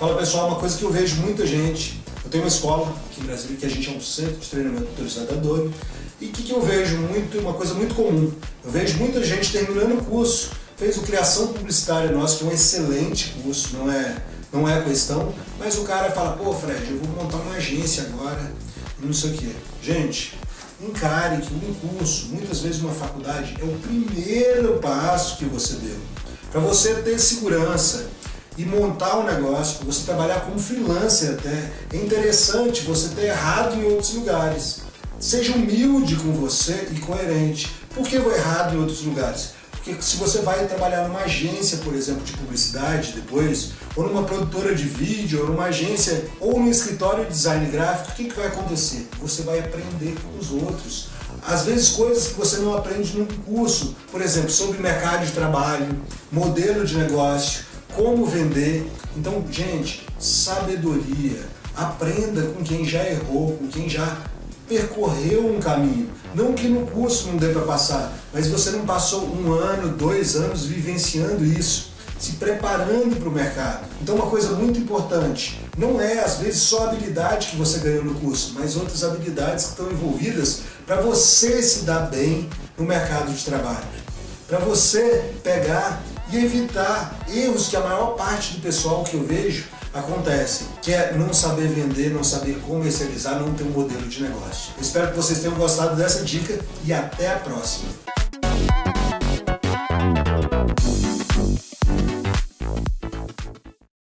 Fala pessoal, uma coisa que eu vejo muita gente, eu tenho uma escola aqui em Brasília que a gente é um centro de treinamento motorista da Adobe, e o que, que eu vejo muito, uma coisa muito comum, eu vejo muita gente terminando o curso, fez o Criação Publicitária Nossa, que é um excelente curso, não é, não é questão, mas o cara fala, pô Fred, eu vou montar uma agência agora, não sei o que. Gente, encare que um curso, muitas vezes uma faculdade, é o primeiro passo que você deu. Para você ter segurança, e montar um negócio, você trabalhar como freelancer até. É interessante você ter errado em outros lugares. Seja humilde com você e coerente. Por que vou errado em outros lugares? Porque se você vai trabalhar numa agência, por exemplo, de publicidade depois, ou numa produtora de vídeo, ou numa agência, ou num escritório de design gráfico, o que, que vai acontecer? Você vai aprender com os outros. Às vezes coisas que você não aprende num curso, por exemplo, sobre mercado de trabalho, modelo de negócio, como vender. Então, gente, sabedoria. Aprenda com quem já errou, com quem já percorreu um caminho. Não que no curso não dê para passar, mas você não passou um ano, dois anos vivenciando isso, se preparando para o mercado. Então uma coisa muito importante, não é às vezes só a habilidade que você ganhou no curso, mas outras habilidades que estão envolvidas para você se dar bem no mercado de trabalho. Para você pegar e evitar erros que a maior parte do pessoal que eu vejo acontece, que é não saber vender, não saber comercializar, não ter um modelo de negócio. Espero que vocês tenham gostado dessa dica e até a próxima.